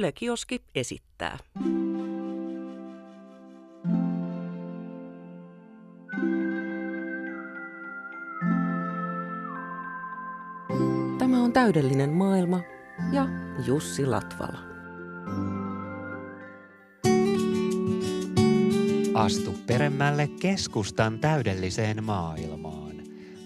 Yle Kioski esittää. Tämä on täydellinen maailma ja Jussi Latvala. Astu peremmälle keskustan täydelliseen maailmaan.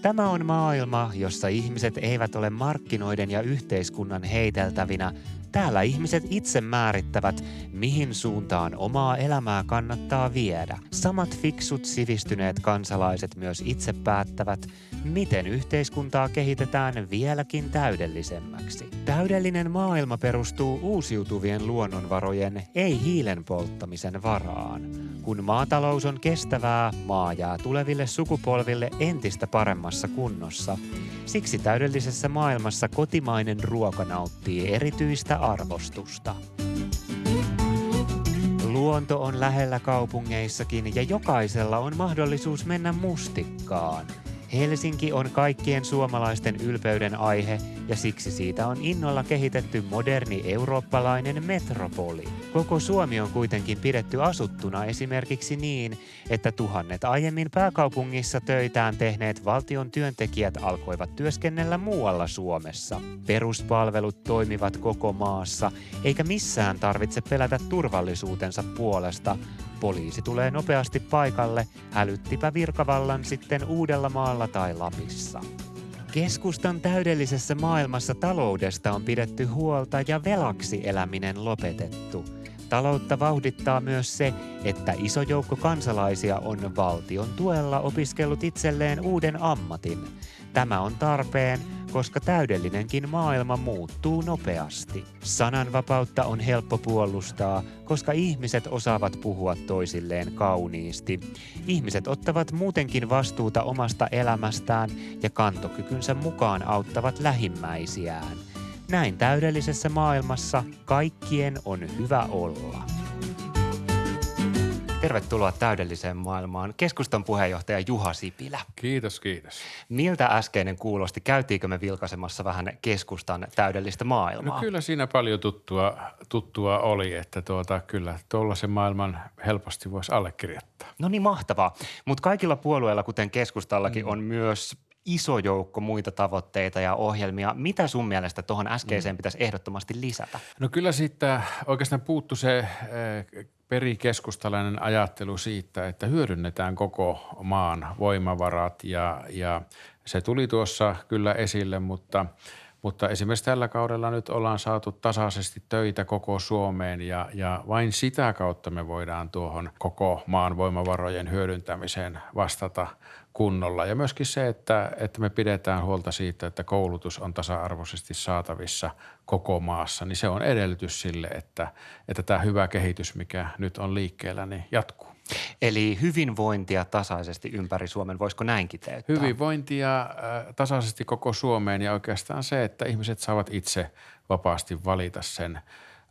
Tämä on maailma, jossa ihmiset eivät ole markkinoiden ja yhteiskunnan heiteltävinä, Täällä ihmiset itse määrittävät, mihin suuntaan omaa elämää kannattaa viedä. Samat fiksut sivistyneet kansalaiset myös itse päättävät, miten yhteiskuntaa kehitetään vieläkin täydellisemmäksi. Täydellinen maailma perustuu uusiutuvien luonnonvarojen, ei hiilen polttamisen varaan. Kun maatalous on kestävää, maa jää tuleville sukupolville entistä paremmassa kunnossa. Siksi täydellisessä maailmassa kotimainen ruoka nauttii erityistä arvostusta. Luonto on lähellä kaupungeissakin ja jokaisella on mahdollisuus mennä mustikkaan – Helsinki on kaikkien suomalaisten ylpeyden aihe ja siksi siitä on innolla kehitetty moderni eurooppalainen metropoli. Koko Suomi on kuitenkin pidetty asuttuna esimerkiksi niin, että tuhannet aiemmin pääkaupungissa töitään tehneet valtion työntekijät alkoivat työskennellä muualla Suomessa. Peruspalvelut toimivat koko maassa, eikä missään tarvitse pelätä turvallisuutensa puolesta, Poliisi tulee nopeasti paikalle, hälyttipä virkavallan sitten Uudellamaalla tai Lapissa. Keskustan täydellisessä maailmassa taloudesta on pidetty huolta ja velaksi eläminen lopetettu. Taloutta vauhdittaa myös se, että iso joukko kansalaisia on valtion tuella opiskellut itselleen uuden ammatin. Tämä on tarpeen, koska täydellinenkin maailma muuttuu nopeasti. Sananvapautta on helppo puolustaa, koska ihmiset osaavat puhua toisilleen kauniisti. Ihmiset ottavat muutenkin vastuuta omasta elämästään ja kantokykynsä mukaan auttavat lähimmäisiään. Näin täydellisessä maailmassa kaikkien on hyvä olla. Tervetuloa täydelliseen maailmaan. Keskustan puheenjohtaja Juha Sipilä. Kiitos, kiitos. Miltä äskeinen kuulosti? Käytiinkö me vilkaisemassa vähän keskustan täydellistä maailmaa? No kyllä siinä paljon tuttua, tuttua oli, että tuota, kyllä tuollaisen maailman helposti voisi allekirjoittaa. No niin, mahtavaa. Mutta kaikilla puolueilla, kuten keskustallakin, mm. on myös iso joukko muita tavoitteita ja ohjelmia. Mitä sun mielestä tuohon äskeiseen mm. pitäisi ehdottomasti lisätä? No kyllä siitä oikeastaan puuttu se eh, perikeskustalainen ajattelu siitä, että hyödynnetään koko maan voimavarat ja, ja se tuli tuossa kyllä esille, mutta – mutta esimerkiksi tällä kaudella nyt ollaan saatu tasaisesti töitä koko Suomeen ja, ja vain sitä kautta me voidaan tuohon koko maan voimavarojen hyödyntämiseen vastata kunnolla. Ja myöskin se, että, että me pidetään huolta siitä, että koulutus on tasa-arvoisesti saatavissa koko maassa, niin se on edellytys sille, että, että tämä hyvä kehitys, mikä nyt on liikkeellä, niin jatkuu. Eli hyvinvointia tasaisesti ympäri Suomen, voisiko näin kiteyttää? Hyvinvointia äh, tasaisesti koko Suomeen ja oikeastaan se, että ihmiset saavat itse vapaasti valita sen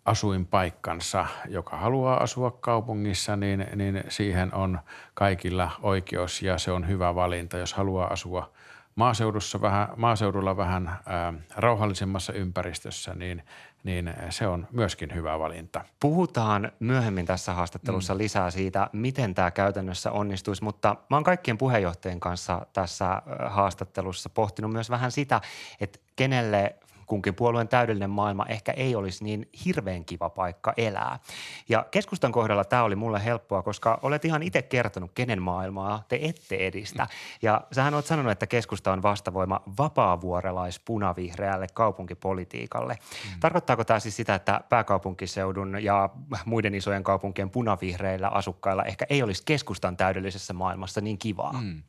asuinpaikkansa. Joka haluaa asua kaupungissa, niin, niin siihen on kaikilla oikeus ja se on hyvä valinta. Jos haluaa asua maaseudussa vähän, maaseudulla vähän ää, äh, rauhallisemmassa ympäristössä, niin – niin se on myöskin hyvä valinta. Puhutaan myöhemmin tässä haastattelussa mm. lisää siitä, miten tämä käytännössä onnistuisi, mutta mä oon kaikkien puheenjohtajien kanssa tässä haastattelussa pohtinut myös vähän sitä, että kenelle kunkin puolueen täydellinen maailma ehkä ei olisi niin hirveän kiva paikka elää. Ja keskustan kohdalla tämä oli mulle helppoa, koska olet ihan itse kertonut, kenen maailmaa te ette edistä. Ja sähän olet sanonut, että keskusta on vastavoima vapaavuorelais-punavihreälle kaupunkipolitiikalle. Mm. Tarkoittaako tämä siis sitä, että pääkaupunkiseudun ja muiden isojen kaupunkien punavihreillä asukkailla ehkä ei olisi keskustan täydellisessä maailmassa niin kivaa? Mm.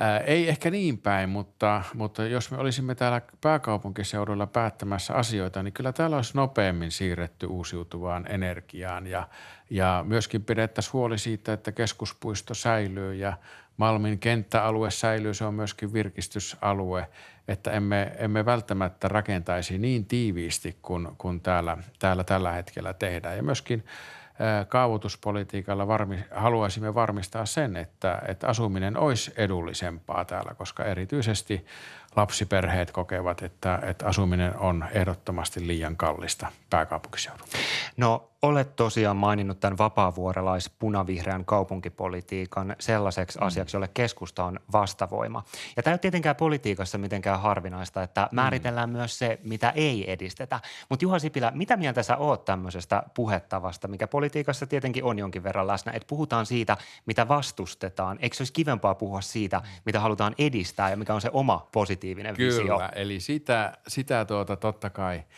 Ää, ei ehkä niin päin, mutta, mutta jos me olisimme täällä pääkaupunkiseudulla päättämässä asioita, niin kyllä täällä olisi nopeammin siirretty uusiutuvaan energiaan ja, ja myöskin pidettäisiin huoli siitä, että keskuspuisto säilyy ja Malmin kenttäalue säilyy, se on myöskin virkistysalue, että emme, emme välttämättä rakentaisi niin tiiviisti kuin, kuin täällä, täällä tällä hetkellä tehdään. Ja myöskin kaavoituspolitiikalla varmi, haluaisimme varmistaa sen, että, että asuminen olisi edullisempaa täällä, koska erityisesti lapsiperheet kokevat, että, että asuminen on ehdottomasti liian kallista pääkaupunkiseudulla. No olet tosiaan maininnut tämän vapaavuorelais punavihreän kaupunkipolitiikan sellaiseksi mm. asiaksi, jolle keskusta on vastavoima. Ja tämä ei ole tietenkään politiikassa mitenkään harvinaista, että mm. määritellään mm. myös se, mitä ei edistetä. Mutta Juha Sipilä, mitä mieltä sä oot tämmöisestä puhettavasta, mikä politiikassa tietenkin on jonkin verran läsnä, että puhutaan siitä, mitä vastustetaan. Eikö se olisi kivempaa puhua siitä, mitä halutaan edistää ja mikä on se oma positiivinen Kyllä, visio? Kyllä, eli sitä, sitä tuota, totta kai –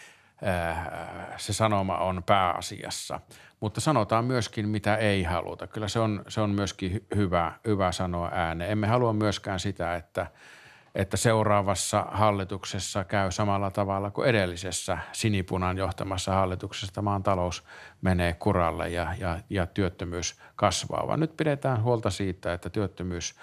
Äh, se sanoma on pääasiassa. Mutta sanotaan myöskin, mitä ei haluta. Kyllä se on, se on myöskin hyvä, hyvä sanoa ääneen. Emme halua myöskään sitä, että, että seuraavassa hallituksessa käy samalla tavalla kuin edellisessä sinipunan johtamassa hallituksessa. Maan talous menee kuralle ja, ja, ja työttömyys kasvaa, vaan nyt pidetään huolta siitä, että työttömyys –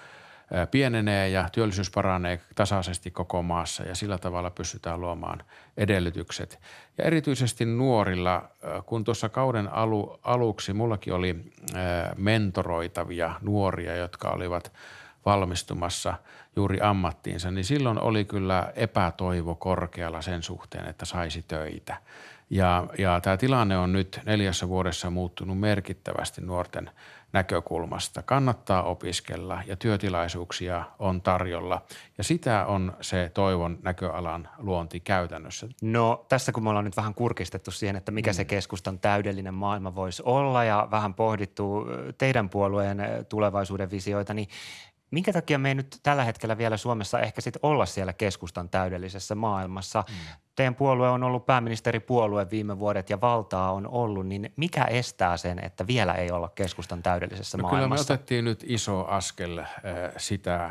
pienenee ja työllisyys paranee tasaisesti koko maassa ja sillä tavalla pystytään luomaan edellytykset. Ja erityisesti nuorilla, kun tuossa kauden alu, aluksi mullakin oli mentoroitavia nuoria, jotka olivat valmistumassa juuri ammattiinsa, niin silloin oli kyllä epätoivo korkealla sen suhteen, että saisi töitä. Ja, ja tämä tilanne on nyt neljässä vuodessa muuttunut merkittävästi nuorten – näkökulmasta. Kannattaa opiskella ja työtilaisuuksia on tarjolla ja sitä on se toivon näköalan luonti käytännössä. No tässä kun me ollaan nyt vähän kurkistettu siihen, että mikä mm. se keskustan täydellinen maailma voisi olla ja vähän pohdittu teidän puolueen tulevaisuuden visioita, niin Minkä takia me ei nyt tällä hetkellä vielä Suomessa ehkä sitten olla siellä keskustan täydellisessä maailmassa? Mm. Teidän puolue on ollut pääministeripuolue viime vuodet ja valtaa on ollut, niin mikä estää sen, että vielä ei olla keskustan täydellisessä no maailmassa? Kyllä me otettiin nyt iso askel äh, sitä,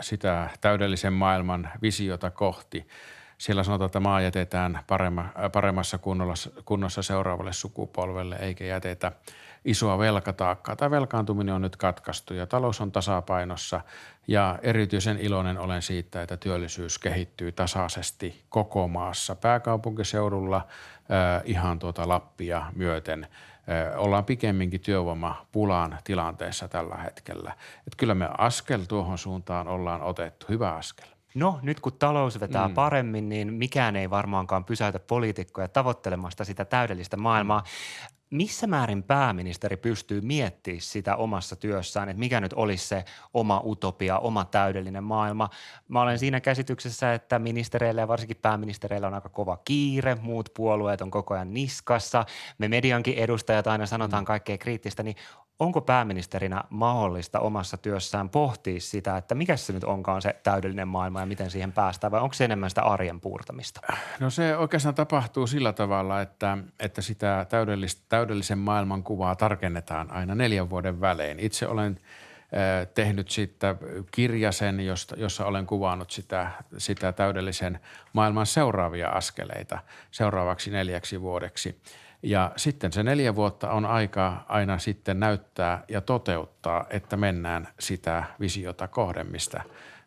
sitä täydellisen maailman visiota kohti. Siellä sanotaan, että maa jätetään paremma, paremmassa kunnossa seuraavalle sukupolvelle eikä jätetä – isoa velkataakkaa. Tämä velkaantuminen on nyt katkaistu ja talous on tasapainossa ja erityisen iloinen olen siitä, että työllisyys kehittyy tasaisesti koko maassa. Pääkaupunkiseudulla äh, ihan tuota Lappia myöten äh, ollaan pikemminkin työvoimapulaan tilanteessa tällä hetkellä. Että kyllä me askel tuohon suuntaan ollaan otettu, hyvä askel. No nyt kun talous vetää mm. paremmin, niin mikään ei varmaankaan pysäytä poliitikkoja tavoittelemasta sitä täydellistä maailmaa. Missä määrin pääministeri pystyy miettimään sitä omassa työssään, että mikä nyt olisi se oma utopia, oma täydellinen maailma. Mä olen siinä käsityksessä, että ministereillä ja varsinkin pääministereillä on aika kova kiire, muut puolueet on koko ajan niskassa, me mediankin edustajat aina sanotaan mm. kaikkea kriittistä, niin onko pääministerinä mahdollista omassa työssään pohtia sitä, että mikä se nyt onkaan se täydellinen maailma ja miten siihen päästään vai onko se enemmän sitä arjen puurtamista? No se oikeastaan tapahtuu sillä tavalla, että, että sitä täydellisen maailman kuvaa tarkennetaan aina neljän vuoden välein. Itse olen tehnyt sitten kirjasen, jossa olen kuvannut sitä, sitä täydellisen maailman seuraavia askeleita seuraavaksi neljäksi vuodeksi – ja sitten se neljä vuotta on aika aina sitten näyttää ja toteuttaa, että mennään sitä visiota kohden, mistä,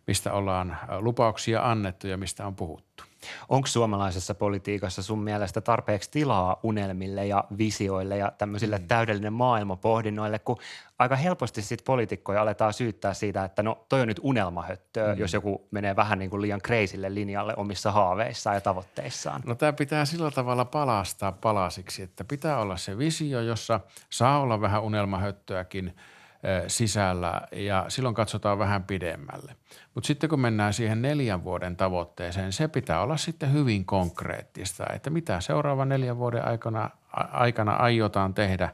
mistä ollaan lupauksia annettu ja mistä on puhuttu. Onko suomalaisessa politiikassa sun mielestä tarpeeksi tilaa unelmille ja visioille ja tämmöisille mm. täydellinen maailma pohdinnoille, kun aika helposti sitten poliitikkoja aletaan syyttää siitä, että no toi on nyt unelmahöttöä, mm. jos joku menee vähän niin kuin liian kreisille linjalle omissa haaveissaan ja tavoitteissaan. No tämä pitää sillä tavalla palastaa palasiksi, että pitää olla se visio, jossa saa olla vähän unelmahöttöäkin – sisällä ja silloin katsotaan vähän pidemmälle. Mutta sitten kun mennään siihen neljän vuoden tavoitteeseen, se pitää olla sitten hyvin konkreettista, että mitä seuraavan neljän vuoden aikana, aikana aiotaan tehdä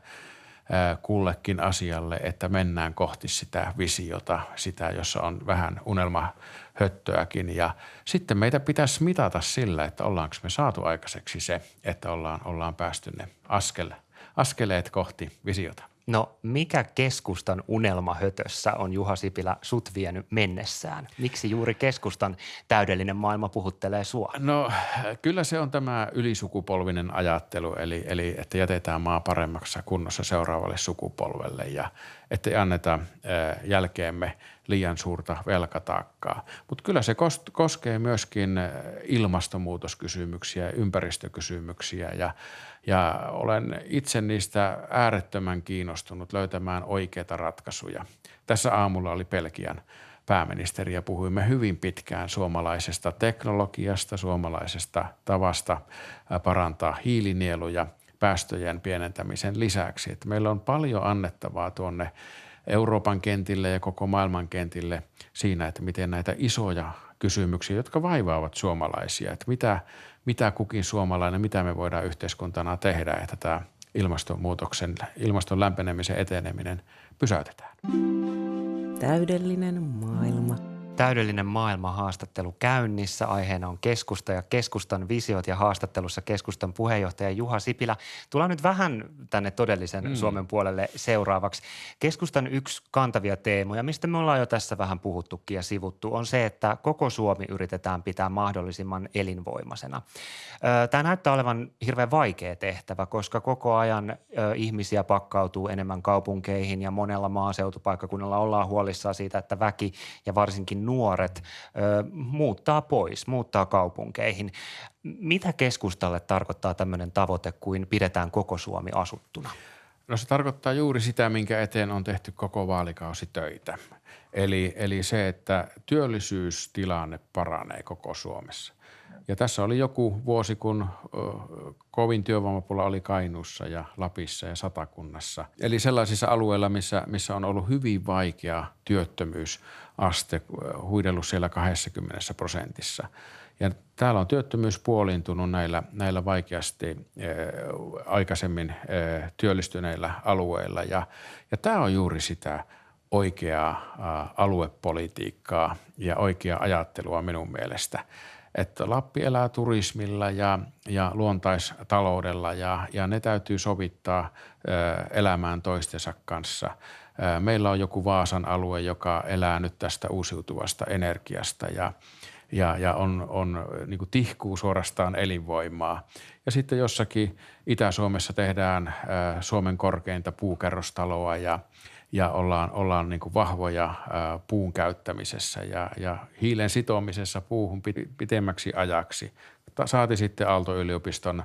kullekin asialle, että mennään kohti sitä visiota, sitä, jossa on vähän unelmahöttöäkin. Ja sitten meitä pitäisi mitata sillä, että ollaanko me saatu aikaiseksi se, että ollaan, ollaan päästy ne askel, askeleet kohti visiota. No mikä keskustan unelmahötössä on Juha Sipilä sut vienyt mennessään? Miksi juuri keskustan täydellinen maailma puhuttelee sua? No kyllä se on tämä ylisukupolvinen ajattelu, eli, eli että jätetään maa paremmaksi kunnossa seuraavalle sukupolvelle ja ettei anneta jälkeemme liian suurta velkataakkaa. Mutta kyllä se koskee myöskin ilmastonmuutoskysymyksiä, ympäristökysymyksiä ja, ja olen itse niistä äärettömän kiinnostunut löytämään oikeita ratkaisuja. Tässä aamulla oli Pelkian pääministeri ja puhuimme hyvin pitkään suomalaisesta teknologiasta, suomalaisesta tavasta parantaa hiilinieluja päästöjen pienentämisen lisäksi. Että meillä on paljon annettavaa tuonne Euroopan kentille ja koko maailman kentille siinä, että miten näitä isoja kysymyksiä, jotka vaivaavat suomalaisia, että mitä, mitä kukin suomalainen, mitä me voidaan yhteiskuntana tehdä, että tämä ilmastonmuutoksen, ilmaston lämpenemisen eteneminen pysäytetään. Täydellinen maailma – Täydellinen maailma haastattelu käynnissä. Aiheena on keskusta ja keskustan visiot ja haastattelussa keskustan puheenjohtaja Juha Sipilä. Tullaan nyt vähän tänne todellisen mm. Suomen puolelle seuraavaksi. Keskustan yksi kantavia teemoja, mistä me ollaan jo tässä vähän puhuttukin ja sivuttu, on se, että koko Suomi yritetään pitää mahdollisimman elinvoimaisena. Tämä näyttää olevan hirveän vaikea tehtävä, koska koko ajan ihmisiä pakkautuu enemmän kaupunkeihin ja monella maaseutupaikkakunnalla ollaan huolissaan siitä, että väki ja varsinkin nuoret ö, muuttaa pois, muuttaa kaupunkeihin. Mitä keskustalle tarkoittaa tämmöinen tavoite kuin pidetään koko Suomi asuttuna? No se tarkoittaa juuri sitä, minkä eteen on tehty koko vaalikausi töitä. Eli, eli se, että työllisyystilanne paranee koko Suomessa. Ja tässä oli joku vuosi, kun kovin työvoimapula oli Kainuussa ja Lapissa ja Satakunnassa. Eli sellaisissa alueilla, missä, missä on ollut hyvin vaikea työttömyysaste, huidellut siellä 20 prosentissa. Ja täällä on työttömyys puoliintunut näillä, näillä vaikeasti aikaisemmin työllistyneillä alueilla. Ja, ja tämä on juuri sitä oikeaa aluepolitiikkaa ja oikeaa ajattelua minun mielestä – että Lappi elää turismilla ja, ja luontaistaloudella ja, ja ne täytyy sovittaa elämään toistensa kanssa. Meillä on joku Vaasan alue, joka elää nyt tästä uusiutuvasta energiasta ja, ja, ja on, on niin kuin tihkuu suorastaan elinvoimaa. Ja sitten jossakin Itä-Suomessa tehdään Suomen korkeinta puukerrostaloa ja – ja ollaan, ollaan niin kuin vahvoja puun käyttämisessä ja, ja hiilen sitomisessa puuhun pitemmäksi ajaksi. Saati sitten Aalto-yliopiston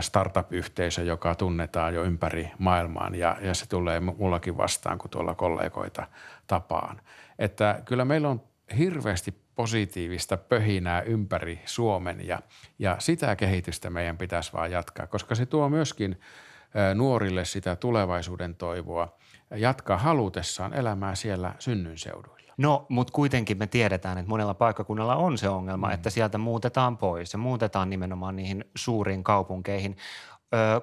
startup-yhteisö, joka tunnetaan jo ympäri maailmaan ja, ja se tulee mullakin vastaan, kun tuolla kollegoita tapaan. Että kyllä meillä on hirveästi positiivista pöhinää ympäri Suomen ja, ja sitä kehitystä meidän pitäisi vaan jatkaa, koska se tuo myöskin nuorille sitä tulevaisuuden toivoa – jatkaa halutessaan elämää siellä synnyinseuduilla. No, mutta kuitenkin me tiedetään, että monella paikkakunnalla on se ongelma, mm. että sieltä muutetaan pois ja muutetaan nimenomaan niihin suuriin kaupunkeihin.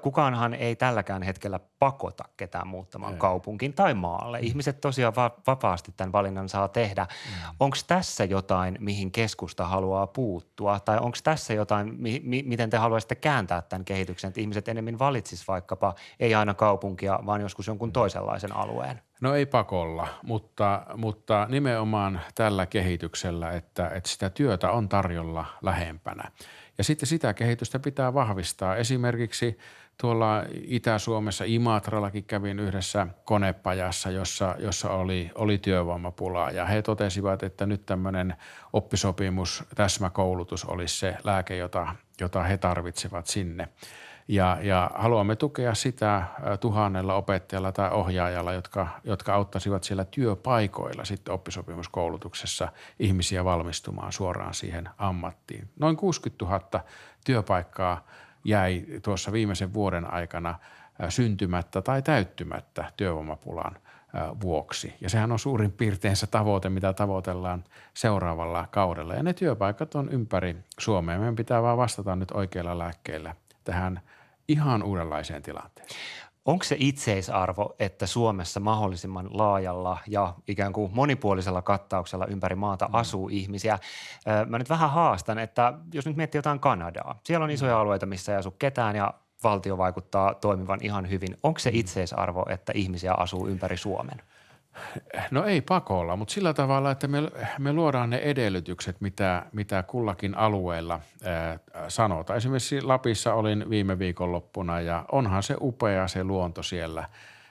Kukaanhan ei tälläkään hetkellä pakota ketään muuttamaan ei. kaupunkiin tai maalle. Mm. Ihmiset tosiaan va- vapaasti tämän valinnan saa tehdä. Mm. Onko tässä jotain, mihin keskusta haluaa puuttua? Tai onko tässä jotain, mi- mi- miten te haluaisitte kääntää tämän kehityksen, että ihmiset enemmän valitsisivat vaikkapa ei aina kaupunkia, vaan joskus jonkun mm. toisenlaisen alueen? No ei pakolla, mutta, mutta nimenomaan tällä kehityksellä, että, että sitä työtä on tarjolla lähempänä. Ja sitten sitä kehitystä pitää vahvistaa. Esimerkiksi tuolla Itä-Suomessa Imatrallakin kävin yhdessä konepajassa, jossa, jossa oli, oli työvoimapulaa ja he totesivat, että nyt tämmöinen oppisopimus, täsmäkoulutus olisi se lääke, jota, jota he tarvitsevat sinne. Ja, ja haluamme tukea sitä tuhannella opettajalla tai ohjaajalla, jotka, jotka auttaisivat siellä työpaikoilla sitten oppisopimuskoulutuksessa ihmisiä valmistumaan suoraan siihen ammattiin. Noin 60 000 työpaikkaa jäi tuossa viimeisen vuoden aikana syntymättä tai täyttymättä työvoimapulan vuoksi. Ja sehän on suurin piirtein se tavoite, mitä tavoitellaan seuraavalla kaudella. Ja ne työpaikat on ympäri Suomea. Meidän pitää vaan vastata nyt oikeilla lääkkeillä tähän ihan uudenlaiseen tilanteeseen. Onko se itseisarvo, että Suomessa mahdollisimman laajalla ja ikään kuin monipuolisella kattauksella ympäri maata mm. asuu ihmisiä? Mä nyt vähän haastan, että jos nyt miettii jotain Kanadaa, siellä on mm. isoja alueita, missä ei asu ketään ja valtio vaikuttaa toimivan ihan hyvin. Onko se mm. itseisarvo, että ihmisiä asuu ympäri Suomen? No ei pakolla, mutta sillä tavalla, että me, me luodaan ne edellytykset, mitä, mitä kullakin alueella ää, sanotaan. Esimerkiksi Lapissa olin viime viikonloppuna ja onhan se upea se luonto siellä.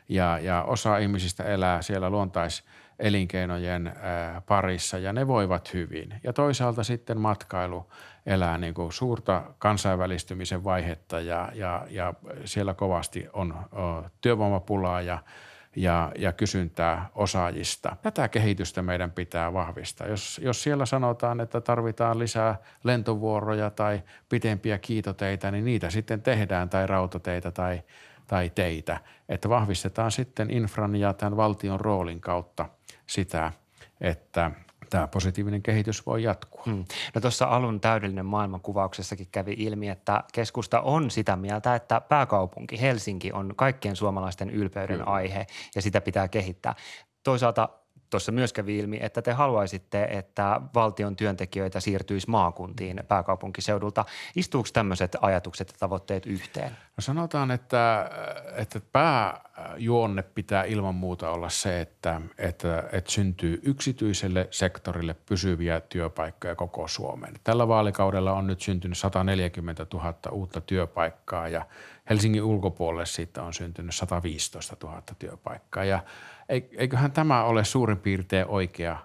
ja, ja osa ihmisistä elää siellä luontaiselinkeinojen parissa ja ne voivat hyvin. Ja toisaalta sitten matkailu elää niin kuin suurta kansainvälistymisen vaihetta ja, ja, ja siellä kovasti on työvoimapulaa ja ja, ja kysyntää osaajista. Tätä kehitystä meidän pitää vahvistaa. Jos, jos siellä sanotaan, että tarvitaan lisää lentovuoroja tai pitempiä kiitoteitä, niin niitä sitten tehdään tai rautateitä tai, tai teitä. Että vahvistetaan sitten infran ja tämän valtion roolin kautta sitä, että – tämä positiivinen kehitys voi jatkua. Hmm. No tuossa alun täydellinen maailmankuvauksessakin kävi ilmi, että keskusta on sitä mieltä, että pääkaupunki Helsinki on kaikkien suomalaisten ylpeyden Kyllä. aihe ja sitä pitää kehittää. Toisaalta tuossa myös kävi ilmi, että te haluaisitte, että valtion työntekijöitä siirtyisi maakuntiin pääkaupunkiseudulta. Istuuko tämmöiset ajatukset ja tavoitteet yhteen? No sanotaan, että, että pääjuonne pitää ilman muuta olla se, että, että, että syntyy yksityiselle sektorille pysyviä työpaikkoja koko Suomeen. Tällä vaalikaudella on nyt syntynyt 140 000 uutta työpaikkaa ja Helsingin ulkopuolelle siitä on syntynyt 115 000 työpaikkaa ja – eiköhän tämä ole suurin piirtein oikea,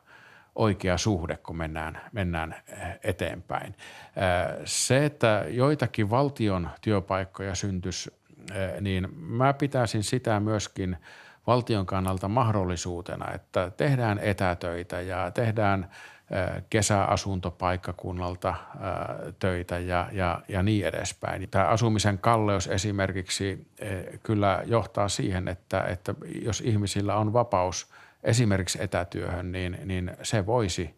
oikea suhde, kun mennään, mennään eh, eteenpäin. Eh, se, että joitakin valtion työpaikkoja syntyisi, eh, niin mä pitäisin sitä myöskin valtion kannalta mahdollisuutena, että tehdään etätöitä ja tehdään – kesäasuntopaikkakunnalta töitä ja, ja, ja niin edespäin. Tämä asumisen kalleus esimerkiksi kyllä johtaa siihen, että, että jos ihmisillä on vapaus esimerkiksi etätyöhön, niin, niin se voisi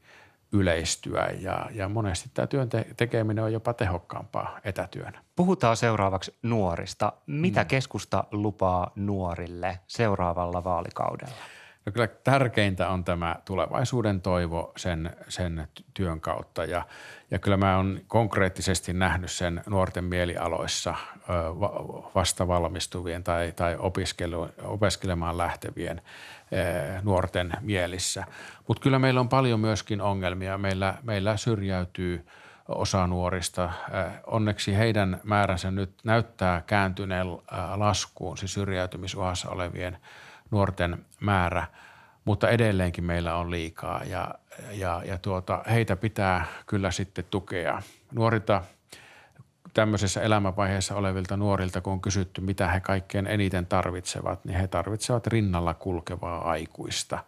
yleistyä ja, ja monesti tämä työn tekeminen on jopa tehokkaampaa etätyönä. Puhutaan seuraavaksi nuorista. Mitä mm. keskusta lupaa nuorille seuraavalla vaalikaudella? No kyllä tärkeintä on tämä tulevaisuuden toivo sen, sen työn kautta ja, ja kyllä mä oon konkreettisesti nähnyt sen nuorten mielialoissa vasta valmistuvien tai, tai opiskelemaan lähtevien nuorten mielissä. Mutta kyllä meillä on paljon myöskin ongelmia. Meillä, meillä syrjäytyy osa nuorista. Onneksi heidän määränsä nyt näyttää kääntyneen laskuun, siis syrjäytymisuhassa olevien – nuorten määrä, mutta edelleenkin meillä on liikaa ja, ja, ja tuota, heitä pitää kyllä sitten tukea. Nuorilta tämmöisessä elämänvaiheessa olevilta nuorilta, kun on kysytty, mitä he kaikkein eniten tarvitsevat, niin he tarvitsevat rinnalla kulkevaa aikuista.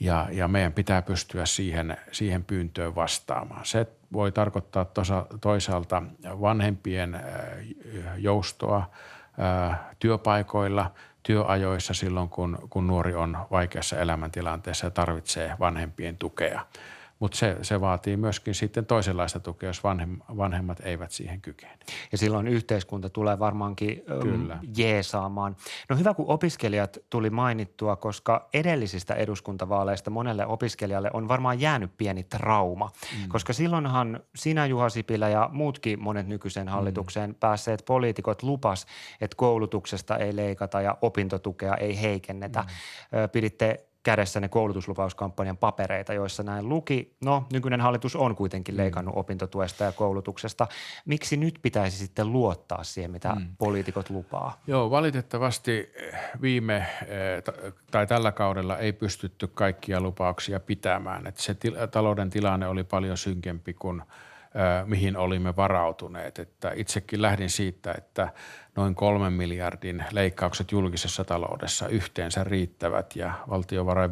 Ja, ja meidän pitää pystyä siihen, siihen pyyntöön vastaamaan. Se voi tarkoittaa tosa, toisaalta vanhempien joustoa työpaikoilla – työajoissa silloin, kun, kun nuori on vaikeassa elämäntilanteessa ja tarvitsee vanhempien tukea. Mutta se, se vaatii myöskin sitten toisenlaista tukea, jos vanhem, vanhemmat eivät siihen kykene. Ja silloin yhteiskunta tulee varmaankin Kyllä. jeesaamaan. No hyvä, kun opiskelijat tuli mainittua, koska edellisistä eduskuntavaaleista monelle opiskelijalle on varmaan jäänyt pieni trauma. Mm. Koska silloinhan sinä Juha Sipilä ja muutkin monet nykyisen hallitukseen mm. päässeet poliitikot lupas, että koulutuksesta ei leikata ja opintotukea ei heikennetä. Mm. Piditte kädessä koulutuslupauskampanjan papereita, joissa näin luki. No, nykyinen hallitus on kuitenkin mm. leikannut mm. opintotuesta ja koulutuksesta. Miksi nyt pitäisi sitten luottaa siihen, mitä mm. poliitikot lupaa? Joo, valitettavasti viime eh, tai tällä kaudella ei pystytty kaikkia lupauksia pitämään. Että se talouden tilanne oli paljon synkempi kuin – mihin olimme varautuneet. Että itsekin lähdin siitä, että noin kolmen miljardin leikkaukset julkisessa taloudessa yhteensä riittävät ja valtiovarain,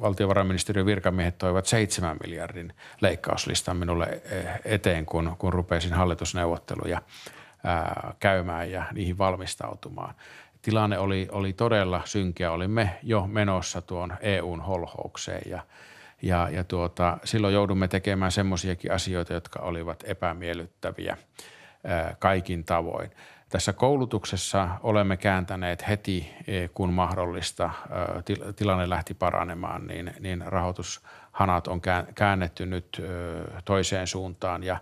valtiovarainministeriön virkamiehet toivat seitsemän miljardin leikkauslistan minulle eteen, kun, kun rupesin hallitusneuvotteluja käymään ja niihin valmistautumaan. Tilanne oli, oli todella synkeä. Olimme jo menossa tuon EUn holhoukseen ja – ja, ja tuota, silloin joudumme tekemään semmoisiakin asioita, jotka olivat epämiellyttäviä ää, kaikin tavoin. Tässä koulutuksessa olemme kääntäneet heti, e, kun mahdollista, tilanne lähti paranemaan, niin, niin rahoitushanat on käännetty nyt toiseen suuntaan ja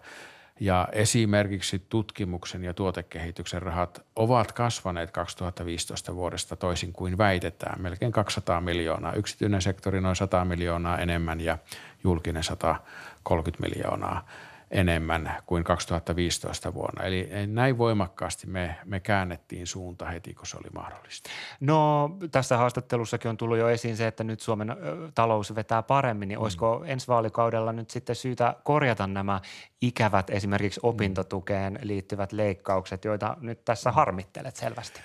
ja esimerkiksi tutkimuksen ja tuotekehityksen rahat ovat kasvaneet 2015 vuodesta toisin kuin väitetään. Melkein 200 miljoonaa. Yksityinen sektori noin 100 miljoonaa enemmän ja julkinen 130 miljoonaa enemmän kuin 2015 vuonna. Eli näin voimakkaasti me, me käännettiin suunta heti, kun se oli mahdollista. No tässä haastattelussakin on tullut jo esiin se, että nyt Suomen talous vetää paremmin, niin mm. olisiko ensi vaalikaudella nyt sitten syytä korjata nämä ikävät esimerkiksi opintotukeen liittyvät leikkaukset, joita nyt tässä harmittelet selvästi?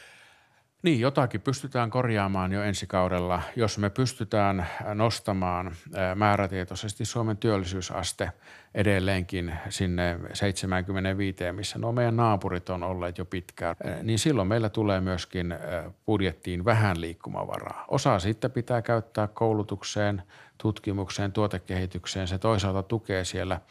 Niin, jotakin pystytään korjaamaan jo ensi kaudella, jos me pystytään nostamaan määrätietoisesti Suomen työllisyysaste edelleenkin sinne 75, missä nuo meidän naapurit on olleet jo pitkään, niin silloin meillä tulee myöskin budjettiin vähän liikkumavaraa. Osa sitten pitää käyttää koulutukseen, tutkimukseen, tuotekehitykseen. Se toisaalta tukee siellä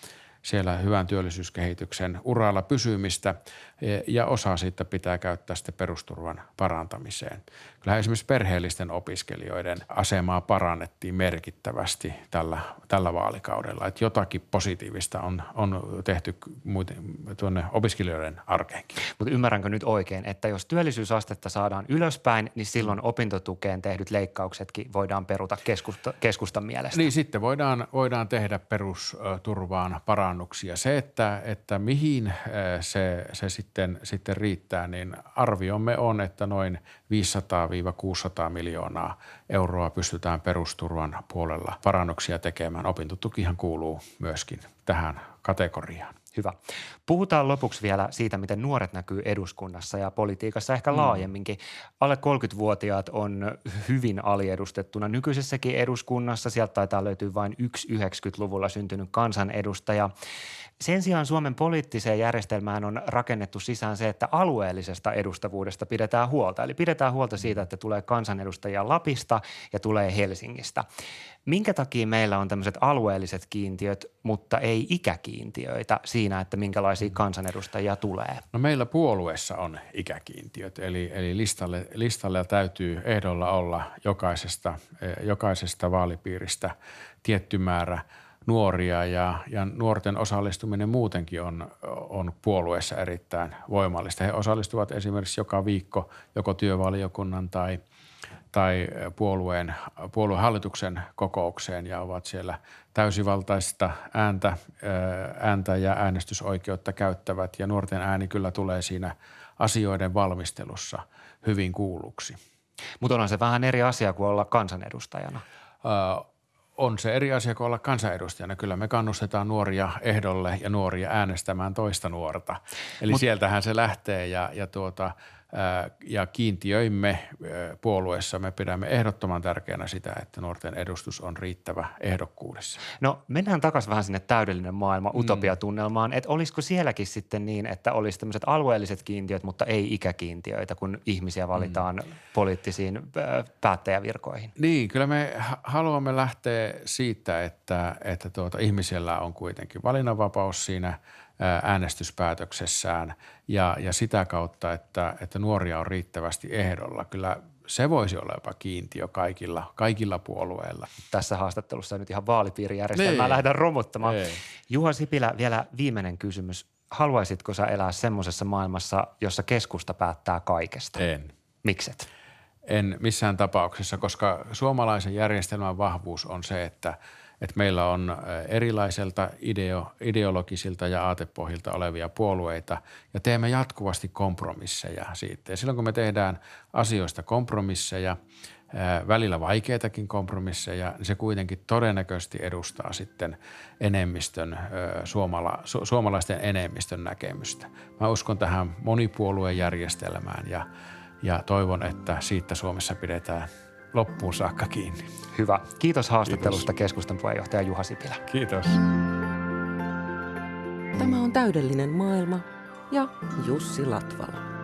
siellä hyvän työllisyyskehityksen uralla pysymistä e, ja osa siitä pitää käyttää sitten perusturvan parantamiseen. Kyllä esimerkiksi perheellisten opiskelijoiden asemaa parannettiin merkittävästi tällä, tällä vaalikaudella, että jotakin positiivista on, on tehty muuten, tuonne opiskelijoiden arkeenkin. Mutta ymmärränkö nyt oikein, että jos työllisyysastetta saadaan ylöspäin, niin silloin opintotukeen tehdyt leikkauksetkin voidaan peruta keskusta, keskustan mielestä? Niin sitten voidaan, voidaan tehdä perusturvaan parannuksia. Se, että, että mihin se, se sitten, sitten riittää, niin arviomme on, että noin 500-600 miljoonaa euroa pystytään perusturvan puolella parannuksia tekemään. Opintotukihan kuuluu myöskin tähän kategoriaan. Hyvä. Puhutaan lopuksi vielä siitä, miten nuoret näkyy eduskunnassa ja politiikassa ehkä mm. laajemminkin. Alle 30-vuotiaat on hyvin aliedustettuna nykyisessäkin eduskunnassa. Sieltä taitaa löytyä vain yksi 90-luvulla syntynyt kansanedustaja. Sen sijaan Suomen poliittiseen järjestelmään on rakennettu sisään se, että alueellisesta edustavuudesta pidetään huolta. Eli pidetään huolta siitä, että tulee kansanedustajia Lapista ja tulee Helsingistä. Minkä takia meillä on tämmöiset alueelliset kiintiöt, mutta ei ikäkiintiöitä siinä, että minkälaisia kansanedustajia tulee? No meillä puolueessa on ikäkiintiöt, eli, eli listalle, listalle täytyy ehdolla olla jokaisesta, eh, jokaisesta vaalipiiristä tietty määrä – nuoria ja, ja nuorten osallistuminen muutenkin on, on puolueessa erittäin voimallista. He osallistuvat esimerkiksi joka viikko joko työvaliokunnan tai, tai puolueen, puoluehallituksen kokoukseen ja ovat siellä täysivaltaista ääntä, ääntä ja äänestysoikeutta käyttävät ja nuorten ääni kyllä tulee siinä asioiden valmistelussa hyvin kuulluksi. Mutta onhan se vähän eri asia kuin olla kansanedustajana on se eri asia kuin olla kansanedustajana. Kyllä me kannustetaan nuoria ehdolle ja nuoria äänestämään toista nuorta. Eli Mut, sieltähän se lähtee ja, ja tuota – ja kiintiöimme puolueessa me pidämme ehdottoman tärkeänä sitä, että nuorten edustus on riittävä ehdokkuudessa. No mennään takaisin vähän sinne täydellinen maailma mm. utopiatunnelmaan, että olisiko sielläkin sitten niin, että olisi tämmöiset alueelliset kiintiöt, mutta ei ikäkiintiöitä, kun ihmisiä valitaan mm. poliittisiin päättäjävirkoihin? Niin, kyllä me haluamme lähteä siitä, että, että tuota, ihmisellä on kuitenkin valinnanvapaus siinä – äänestyspäätöksessään ja, ja sitä kautta, että, että nuoria on riittävästi ehdolla. Kyllä se voisi olla jopa kiintiö kaikilla, kaikilla puolueilla. Tässä haastattelussa nyt ihan vaalipiirijärjestelmää niin. lähdetään romuttamaan. Ei. Juha Sipilä, vielä viimeinen kysymys. Haluaisitko sä elää semmoisessa maailmassa, jossa keskusta päättää kaikesta? En. Mikset? En missään tapauksessa, koska suomalaisen järjestelmän vahvuus on se, että – että meillä on erilaiselta ideo, ideologisilta ja aatepohjilta olevia puolueita ja teemme jatkuvasti kompromisseja siitä. Ja silloin kun me tehdään asioista kompromisseja, välillä vaikeitakin kompromisseja, niin se kuitenkin todennäköisesti edustaa sitten enemmistön, suomala, su, suomalaisten enemmistön näkemystä. Mä uskon tähän monipuoluejärjestelmään ja, ja toivon, että siitä Suomessa pidetään loppuun saakka kiinni. Hyvä. Kiitos haastattelusta Kiitos. keskustan puheenjohtaja Juha Sipilä. Kiitos. Tämä on täydellinen maailma ja Jussi Latvala.